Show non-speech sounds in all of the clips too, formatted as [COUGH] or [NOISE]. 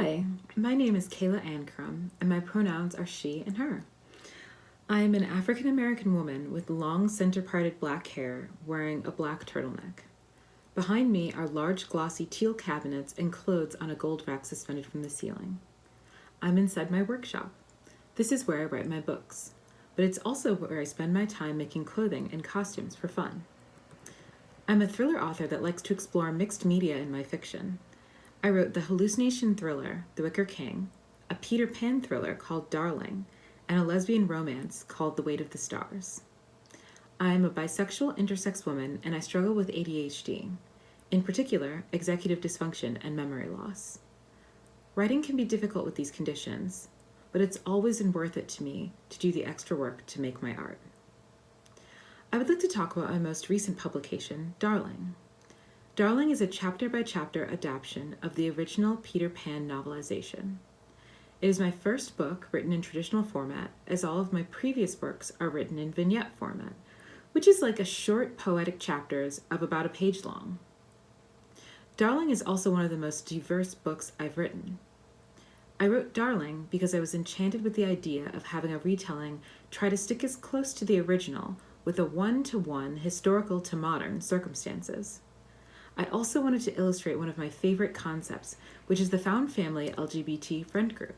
Hi, my name is Kayla Ancrum, and my pronouns are she and her. I am an African American woman with long center parted black hair wearing a black turtleneck. Behind me are large glossy teal cabinets and clothes on a gold rack suspended from the ceiling. I'm inside my workshop. This is where I write my books, but it's also where I spend my time making clothing and costumes for fun. I'm a thriller author that likes to explore mixed media in my fiction. I wrote the hallucination thriller, The Wicker King, a Peter Pan thriller called Darling, and a lesbian romance called The Weight of the Stars. I am a bisexual intersex woman and I struggle with ADHD, in particular, executive dysfunction and memory loss. Writing can be difficult with these conditions, but it's always been worth it to me to do the extra work to make my art. I would like to talk about my most recent publication, Darling. Darling is a chapter by chapter adaptation of the original Peter Pan novelization. It is my first book written in traditional format, as all of my previous works are written in vignette format, which is like a short poetic chapters of about a page long. Darling is also one of the most diverse books I've written. I wrote Darling because I was enchanted with the idea of having a retelling try to stick as close to the original with a one to one historical to modern circumstances. I also wanted to illustrate one of my favorite concepts, which is the found family LGBT friend group.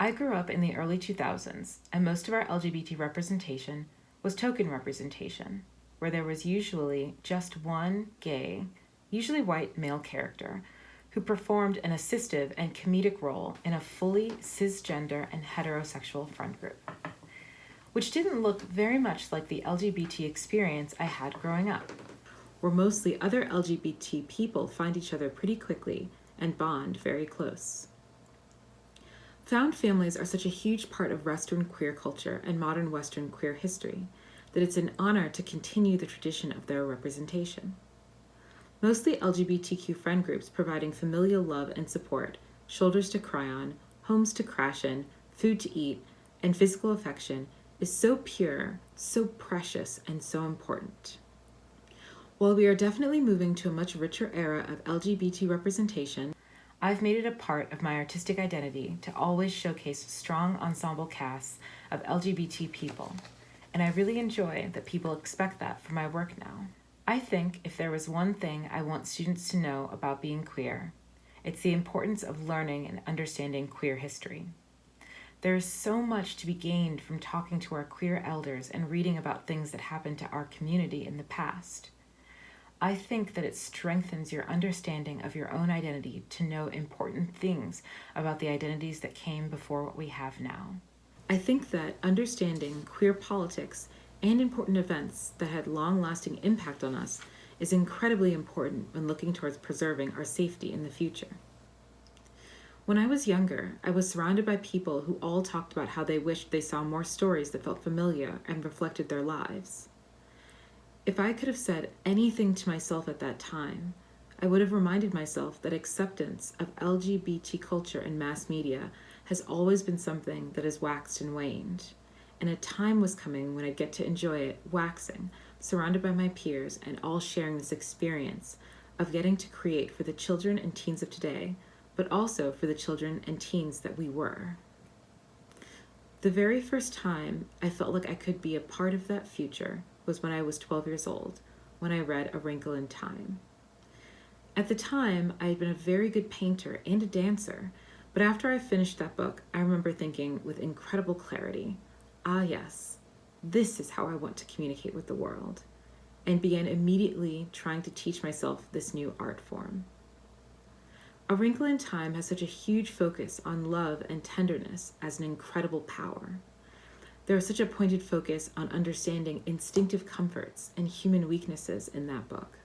I grew up in the early 2000s, and most of our LGBT representation was token representation, where there was usually just one gay, usually white male character who performed an assistive and comedic role in a fully cisgender and heterosexual friend group, which didn't look very much like the LGBT experience I had growing up where mostly other LGBT people find each other pretty quickly and bond very close. Found families are such a huge part of Western queer culture and modern Western queer history that it's an honor to continue the tradition of their representation. Mostly LGBTQ friend groups providing familial love and support, shoulders to cry on, homes to crash in, food to eat, and physical affection is so pure, so precious, and so important. While we are definitely moving to a much richer era of LGBT representation, I've made it a part of my artistic identity to always showcase strong ensemble casts of LGBT people, and I really enjoy that people expect that from my work now. I think if there was one thing I want students to know about being queer, it's the importance of learning and understanding queer history. There is so much to be gained from talking to our queer elders and reading about things that happened to our community in the past. I think that it strengthens your understanding of your own identity to know important things about the identities that came before what we have now. I think that understanding queer politics and important events that had long lasting impact on us is incredibly important when looking towards preserving our safety in the future. When I was younger, I was surrounded by people who all talked about how they wished they saw more stories that felt familiar and reflected their lives. If I could have said anything to myself at that time, I would have reminded myself that acceptance of LGBT culture in mass media has always been something that has waxed and waned, and a time was coming when I'd get to enjoy it waxing, surrounded by my peers and all sharing this experience of getting to create for the children and teens of today, but also for the children and teens that we were. The very first time I felt like I could be a part of that future was when I was 12 years old, when I read A Wrinkle in Time. At the time, I had been a very good painter and a dancer, but after I finished that book, I remember thinking with incredible clarity, ah, yes, this is how I want to communicate with the world, and began immediately trying to teach myself this new art form. A Wrinkle in Time has such a huge focus on love and tenderness as an incredible power. There is such a pointed focus on understanding instinctive comforts and human weaknesses in that book.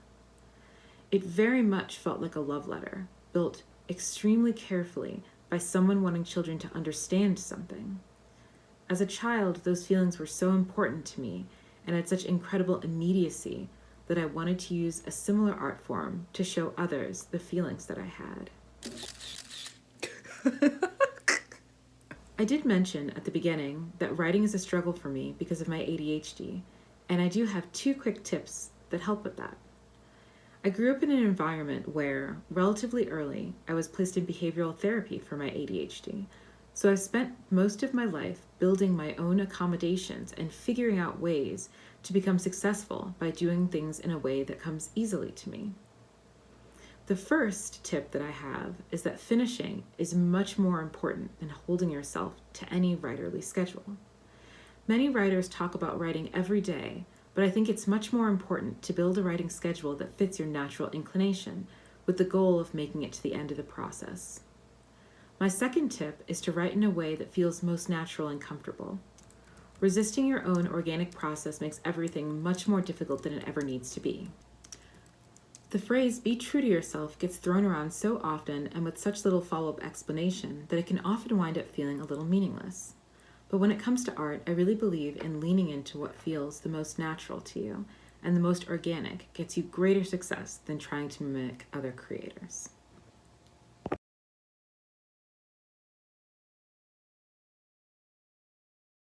It very much felt like a love letter, built extremely carefully by someone wanting children to understand something. As a child, those feelings were so important to me and had such incredible immediacy that I wanted to use a similar art form to show others the feelings that I had. [LAUGHS] I did mention at the beginning that writing is a struggle for me because of my ADHD, and I do have two quick tips that help with that. I grew up in an environment where, relatively early, I was placed in behavioral therapy for my ADHD. So I've spent most of my life building my own accommodations and figuring out ways to become successful by doing things in a way that comes easily to me. The first tip that I have is that finishing is much more important than holding yourself to any writerly schedule. Many writers talk about writing every day, but I think it's much more important to build a writing schedule that fits your natural inclination with the goal of making it to the end of the process. My second tip is to write in a way that feels most natural and comfortable. Resisting your own organic process makes everything much more difficult than it ever needs to be. The phrase be true to yourself gets thrown around so often and with such little follow up explanation that it can often wind up feeling a little meaningless. But when it comes to art, I really believe in leaning into what feels the most natural to you, and the most organic gets you greater success than trying to mimic other creators.